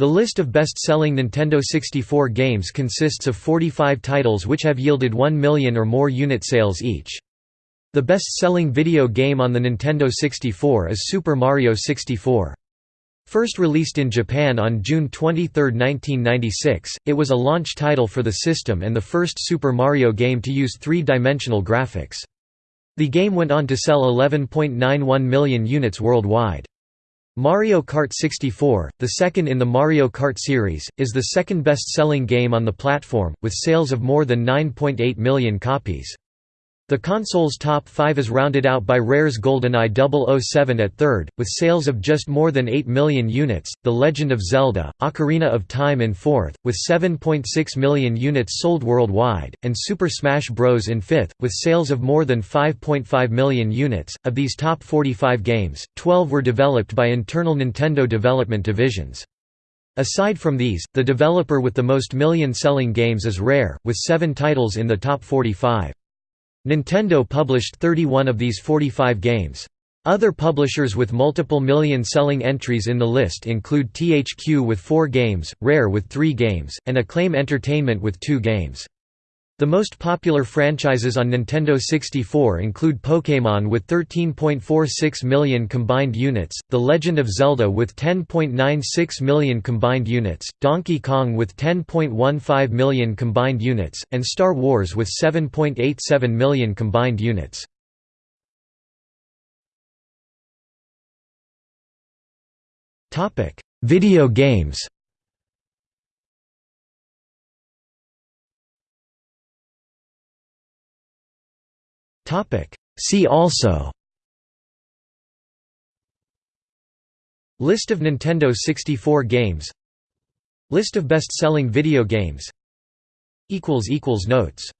The list of best-selling Nintendo 64 games consists of 45 titles which have yielded 1 million or more unit sales each. The best-selling video game on the Nintendo 64 is Super Mario 64. First released in Japan on June 23, 1996, it was a launch title for the system and the first Super Mario game to use three-dimensional graphics. The game went on to sell 11.91 million units worldwide. Mario Kart 64, the second in the Mario Kart series, is the second best-selling game on the platform, with sales of more than 9.8 million copies. The console's top 5 is rounded out by Rare's GoldenEye 007 at third, with sales of just more than 8 million units, The Legend of Zelda, Ocarina of Time in fourth, with 7.6 million units sold worldwide, and Super Smash Bros. in fifth, with sales of more than 5.5 million units. Of these top 45 games, 12 were developed by internal Nintendo development divisions. Aside from these, the developer with the most million-selling games is Rare, with seven titles in the top 45. Nintendo published 31 of these 45 games. Other publishers with multiple million-selling entries in the list include THQ with four games, Rare with three games, and Acclaim Entertainment with two games. The most popular franchises on Nintendo 64 include Pokémon with 13.46 million combined units, The Legend of Zelda with 10.96 million combined units, Donkey Kong with 10.15 million combined units, and Star Wars with 7.87 million combined units. Video games See also. List of Nintendo 64 games. List of best-selling video games. Notes